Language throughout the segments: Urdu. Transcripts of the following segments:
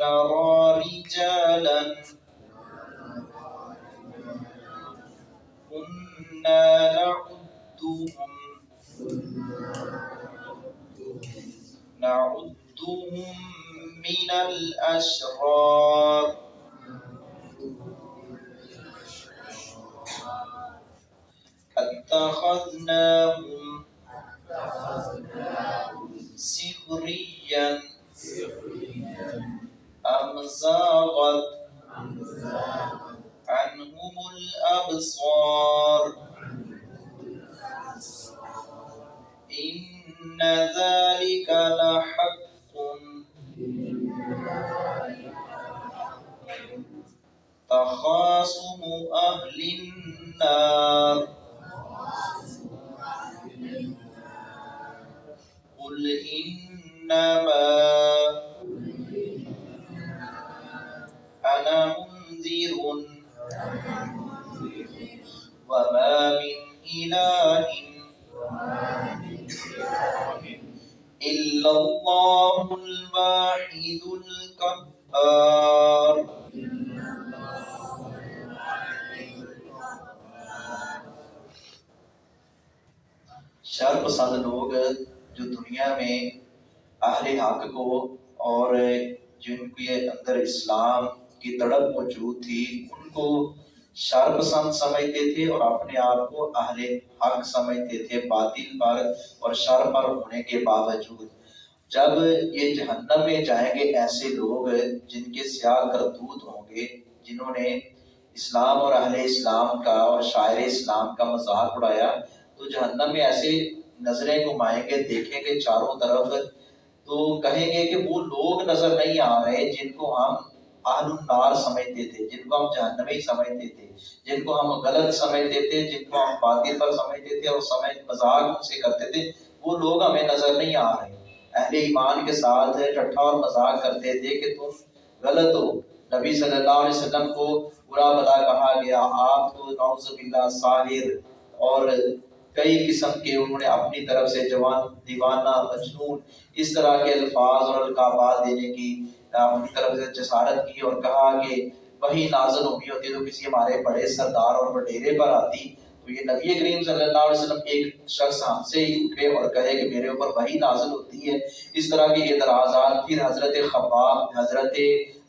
نرى رجالا كنا نعدهم نعدهم من الأشرار اتخذناهم إن ذلك لحق. تخاصم أهل النار. قل إنما أنا منذر. وما من إله إلا الله الواحد القهار. شر پسند لوگ جو دنیا میں اہل حق کو اور جن کے اندر اسلام کی تڑپ موجود تھی، ان کو شر پسند سمجھتے تھے اور اپنے آپ کو اہل حق سمجھتے تھے، باطل پر اور شر پر ہونے کے باوجود۔ جب یہ جہنم میں جائیں گے ایسے لوگ جن کے سیاہ کرتوت ہوں گے، جنہوں نے اسلام اور اہل اسلام کا اور شاعر اسلام کا مذاق اڑایا، تو جہنم میں ایسے نظریں گھمائیں گے، دیکھیں گے چاروں طرف، تو کہیں گے کہ وہ لوگ نظر نہیں آ رہے جن کو ہم اہل النار سمجھتے تھے، جن کو ہم جہنمی سمجھتے تھے، جن کو ہم غلط سمجھتے تھے، جن کو ہم باطل پر سمجھتے تھے اور سمجھ مذاق ان سے کرتے تھے، وہ لوگ ہمیں نظر نہیں آ رہے۔ اہل ایمان کے ساتھ ٹھٹھا اور مذاق کرتے تھے کہ تم غلط ہو۔ نبی صلی اللہ علیہ وسلم کو برا بلا کہا گیا۔ آپ تو نعوذ باللہ ساحر اور کئی قسم کے انہوں نے اپنی طرف سے جوان، دیوانہ، مجنون، اس طرح کے الفاظ اور القابات دینے کی، اپنی طرف سے جسارت کی اور کہا کہ وہی نازل ہوئی ہوتی تو کسی ہمارے بڑے سردار اور وڈیرے پر آتی۔ تو یہ نبی کریم صلی اللہ علیہ وسلم ایک شخص ہم سے ہی اٹھے اور کہے کہ میرے اوپر وہی نازل ہوتی ہے۔ اس طرح کے اعتراضات پھر حضرت خباب، حضرت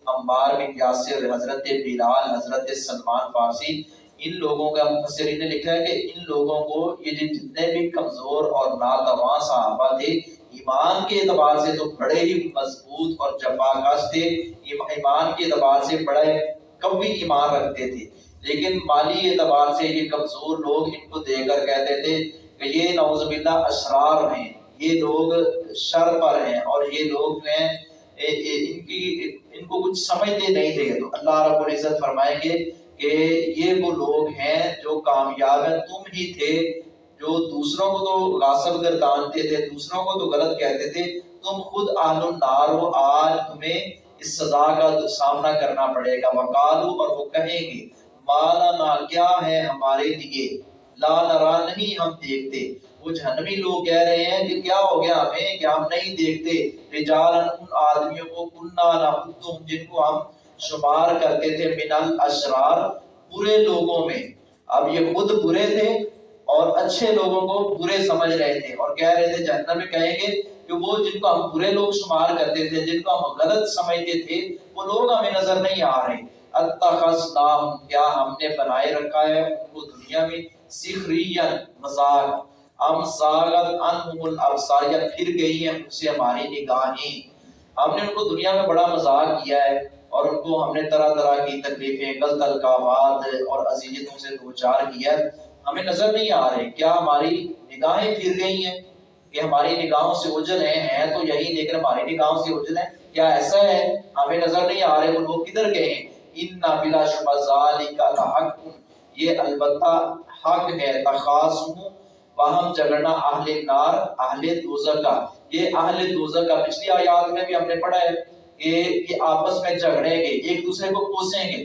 عمار بن یاسر، حضرت بلال، حضرت سلمان فارسی، ان لوگوں کا مفسرین نے لکھا ہے کہ ان لوگوں کو یہ جتنے بھی کمزور اور ناتواں صحابہ تھے، ایمان کے اعتبار سے تو بڑے ہی مضبوط اور جفاکش تھے۔ ایمان کے اعتبار سے بڑے قوی ایمان رکھتے تھے۔ لیکن مالی اعتبار سے یہ کمزور لوگ ان کو دے کر کہتے تھے کہ یہ نعوذ باللہ اشرار ہیں، یہ لوگ شر پر ہیں اور یہ لوگ جو ہیں ان کی، ان کو کچھ سمجھتے نہیں تھے۔ تو اللہ رب العزت فرمائیں گے کہ یہ وہ لوگ ہیں جو کامیاب ہیں، تم ہی تھے جو دوسروں کو تو غاصب گردانتے تھے، دوسروں کو تو غلط کہتے تھے۔ تم خود اہل النار ہو، آج تمہیں اس سزا کا سامنا کرنا پڑے گا۔ وقالو اور وہ کہیں گے مالا نا کیا ہے ہمارے لیے؟ لا نرا نہیں ہم دیکھتے۔ وہ جہنمی لوگ کہہ رہے ہیں کہ کیا ہو گیا ہمیں کہ ہم نہیں دیکھتے؟ رجالا ان آدمیوں کو کننا نحتم جن کو ہم شمار کرتے تھے من الاشرار، برے لوگوں میں۔ اب یہ خود برے تھے اور اچھے لوگوں کو برے سمجھ رہے تھے اور کہہ رہے تھے، جہنم میں کہیں گے کہ وہ جن کو ہم برے لوگ شمار کرتے تھے، جن کو ہم غلط سمجھتے تھے، وہ لوگ ہمیں نظر نہیں آ رہے۔ اتخذناہم کیا ہم نے بنائے رکھا ہے؟ ان کو دنیا میں سخرین مزاق ام زاغت انہم الابصار یا پھر گئی ہیں ان سے ہماری نگاہیں۔ ہم نے ان کو دنیا میں بڑا مزاق کیا ہے اور ان کو ہم نے طرح طرح کی تکلیفیں، غلط القابات اور عزیزتوں سے دوچار کیا ہے۔ ہمیں نظر نہیں آ رہے، کیا ہماری نگاہیں پھر گئی ہیں؟ کہ ہماری نگاہوں سے اجل ہیں ہیں تو یہی لیکن ہماری نگاہوں سے اجل ہیں؟ کیا ایسا ہے؟ ہمیں نظر نہیں آ رہے، وہ لوگ کدھر گئے ہیں؟ ان بلا شبہ ذالک لحق۔ یہ البتہ حق ہے، تخاصم وہم جگڑنا اہل نار، اہل دوزہ کا۔ یہ اہل دوزہ کا پچھلی آیات میں بھی ہم نے پڑھا ہے کہ یہ آپس میں جھگڑیں گے، ایک دوسرے کو کوسیں گے۔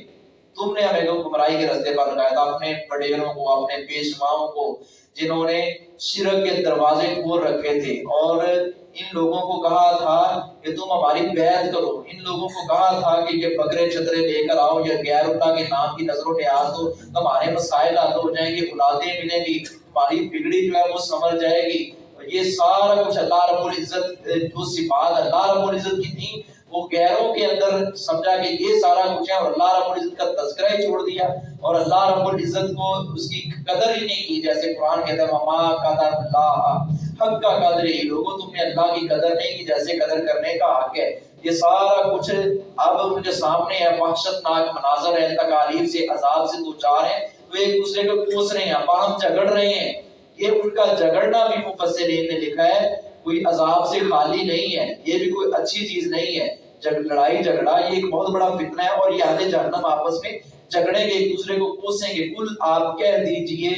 تم نے ہمیں گمراہی کے رستے پر لگایا تھا اپنے بڑیروں کو، اپنے پیشواؤں کو جنہوں نے شرک کے دروازے کھول رکھے تھے اور ان لوگوں کو کہا تھا کہ تم ہماری بیعت کرو۔ ان لوگوں کو کہا تھا کہ یہ بکرے چترے لے کر آؤ یا غیر اللہ کے نام کی نظر و نیاز ہو تمہارے مسائل حل ہو جائیں گے اولادیں ملیں گی تمہاری بگڑی جو ہے وہ سمجھ جائے گی۔ یہ سارا کچھ اللہ رب العزت، جو صفات اللہ رب العزت کی تھی وہ غیروں کے اندر سمجھا کہ یہ سارا کچھ ہے اور اللہ رب العزت کا تذکرہ ہی چھوڑ دیا اور اللہ رب العزت کو اس کی قدر ہی نہیں کی، جیسے قرآن کہتا ہے مما قدر اللہ حق کا قدر ہی لوگوں تم نے اللہ کی قدر نہیں کی، جیسے قدر کرنے کا حق ہے۔ یہ سارا کچھ اب ان کے سامنے ہے وحشت ناک مناظر ہے تکالیف سے، عذاب سے دو چار ہیں وہ ایک دوسرے کو کوس رہے ہیں باہم جھگڑ رہے ہیں۔ یہ ان کا جھگڑنا بھی مفسرین نے لکھا ہے، کوئی عذاب سے خالی نہیں ہے، یہ بھی کوئی اچھی چیز نہیں ہے۔ لڑائی جھگڑا یہ ایک بہت بڑا فتنہ ہے اور یہ آدھے جہنم آپس میں جھگڑیں گے، ایک دوسرے کو کوسیں گے۔ کل آپ کہہ دیجیے،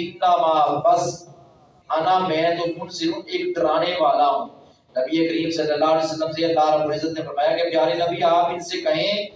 انما بس، انا میں تو منصر ایک ڈرانے والا ہوں۔ نبی کریم صلی اللہ علیہ وسلم سے اللہ رب العزت نے فرمایا کہ پیارے نبی، آپ ان سے کہیں،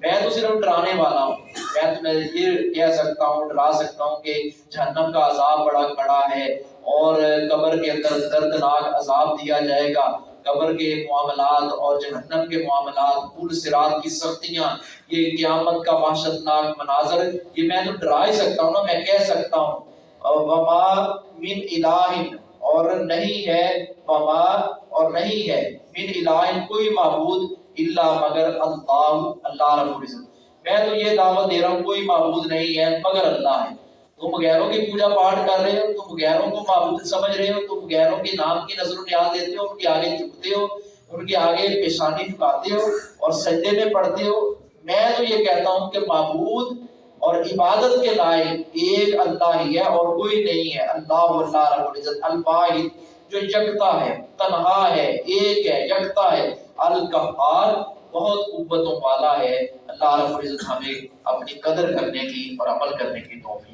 میں تو صرف ڈرانے والا ہوں۔ میں تمہیں یہ کہہ سکتا ہوں، ڈرا سکتا ہوں کہ جہنم کا عذاب بڑا بڑا ہے اور قبر کے اندر دردناک عذاب دیا جائے گا۔ قبر کے معاملات اور جہنم کے معاملات پول سرات کی سختیاں، یہ قیامت کا وحشتناک مناظر، یہ میں تو ڈرا ہی سکتا ہوں نا، میں کہہ سکتا ہوں۔ وما من الہ اور نہیں ہے، وما اور نہیں ہے، من الہ کوئی معبود الا مگر اللہ اللہ رب العزت۔ میں تو یہ دعوت دے رہا ہوں، کوئی معبود نہیں ہے مگر اللہ ہے۔ تم غیروں کی پوجا پاٹ کر رہے ہو، تم غیروں کو معبود سمجھ رہے ہو، تم غیروں کے نام کی نظر و نیاز دیتے ہو، ان کے آگے جھکتے ہو، ان کے آگے پیشانی جھکاتے ہو اور سجدے میں پڑھتے ہو۔ میں تو یہ کہتا ہوں کہ معبود اور عبادت کے لائق ایک اللہ ہی ہے اور کوئی نہیں ہے۔ اللہ اللہ رب العزت، الواحد، جو یکتا ہے، تنہا ہے، ایک ہے، یکتا ہے، القہار، بہت قوتوں والا ہے۔ اللہ رب العزت ہمیں اپنی قدر کرنے کی اور عمل کرنے کی توفیق